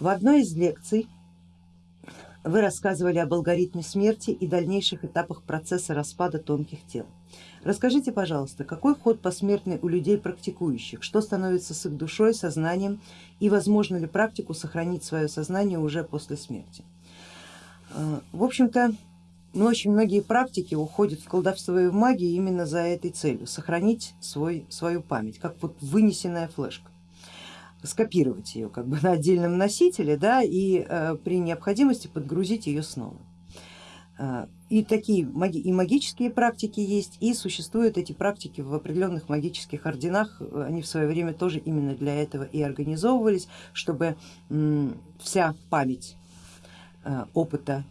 В одной из лекций вы рассказывали об алгоритме смерти и дальнейших этапах процесса распада тонких тел. Расскажите, пожалуйста, какой ход посмертный у людей практикующих, что становится с их душой, сознанием и возможно ли практику сохранить свое сознание уже после смерти? Э, в общем-то, ну, очень многие практики уходят в колдовство и в магию именно за этой целью, сохранить свой, свою память, как вот вынесенная флешка скопировать ее как бы на отдельном носителе да, и э, при необходимости подгрузить ее снова. Э, и такие и магические практики есть, и существуют эти практики в определенных магических орденах, они в свое время тоже именно для этого и организовывались, чтобы вся память э, опыта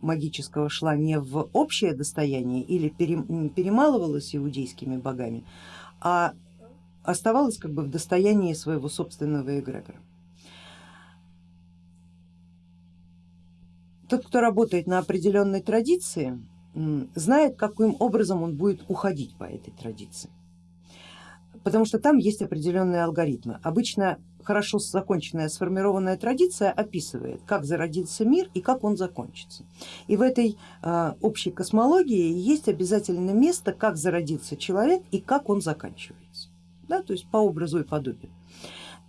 магического шла не в общее достояние или перемалывалась иудейскими богами, а оставалась как бы в достоянии своего собственного эгрегора. Тот, кто работает на определенной традиции, знает, каким образом он будет уходить по этой традиции, потому что там есть определенные алгоритмы. Обычно хорошо законченная сформированная традиция описывает, как зародился мир и как он закончится. И в этой э, общей космологии есть обязательно место, как зародился человек и как он заканчивается да, то есть по образу и подобию.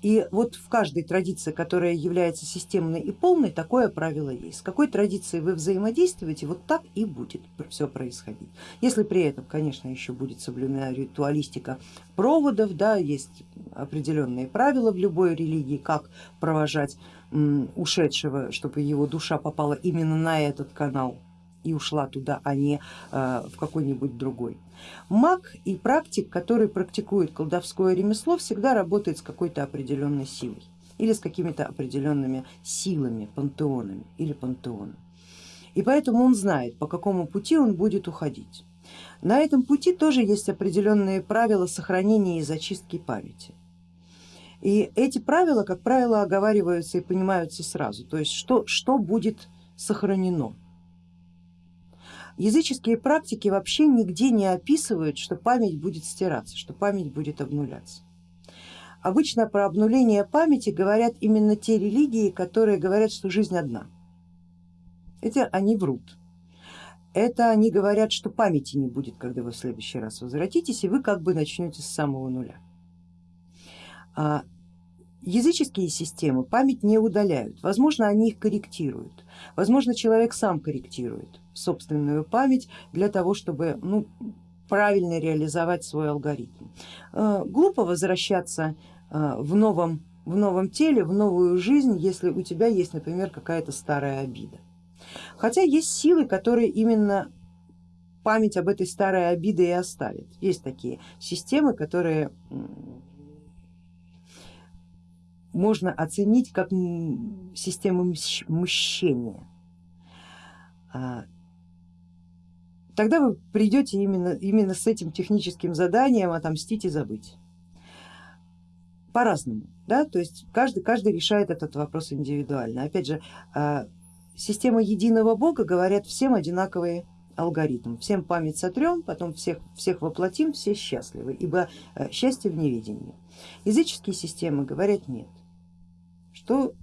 И вот в каждой традиции, которая является системной и полной, такое правило есть. С какой традицией вы взаимодействуете, вот так и будет все происходить. Если при этом, конечно, еще будет соблюдена ритуалистика проводов, да, есть определенные правила в любой религии, как провожать ушедшего, чтобы его душа попала именно на этот канал и ушла туда, а не э, в какой-нибудь другой. Маг и практик, который практикует колдовское ремесло, всегда работает с какой-то определенной силой или с какими-то определенными силами, пантеонами или пантеоном. И поэтому он знает, по какому пути он будет уходить. На этом пути тоже есть определенные правила сохранения и зачистки памяти. И эти правила, как правило, оговариваются и понимаются сразу, то есть что, что будет сохранено Языческие практики вообще нигде не описывают, что память будет стираться, что память будет обнуляться. Обычно про обнуление памяти говорят именно те религии, которые говорят, что жизнь одна. Это они врут. Это они говорят, что памяти не будет, когда вы в следующий раз возвратитесь, и вы как бы начнете с самого нуля. А языческие системы память не удаляют, возможно они их корректируют, возможно человек сам корректирует собственную память для того, чтобы ну, правильно реализовать свой алгоритм. Э, глупо возвращаться э, в новом, в новом теле, в новую жизнь, если у тебя есть, например, какая-то старая обида. Хотя есть силы, которые именно память об этой старой обиде и оставят. Есть такие системы, которые можно оценить как систему мщения. А, тогда вы придете именно, именно с этим техническим заданием отомстить и забыть. По-разному, да, то есть каждый, каждый решает этот вопрос индивидуально. Опять же, а, система единого бога говорят всем одинаковые алгоритм. Всем память сотрем, потом всех, всех воплотим, все счастливы, ибо э, счастье в неведении. Языческие системы говорят нет, что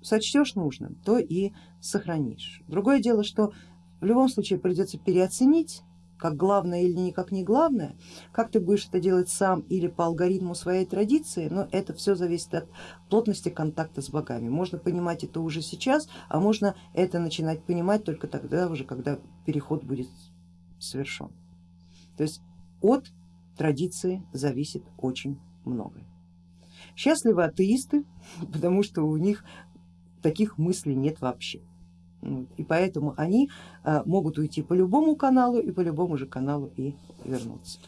сочтешь нужным, то и сохранишь. Другое дело, что в любом случае придется переоценить, как главное или никак не главное, как ты будешь это делать сам или по алгоритму своей традиции, но это все зависит от плотности контакта с богами. Можно понимать это уже сейчас, а можно это начинать понимать только тогда уже, когда переход будет совершен. То есть от традиции зависит очень многое. Счастливы атеисты, потому что у них таких мыслей нет вообще. И поэтому они э, могут уйти по любому каналу и по любому же каналу и вернуться.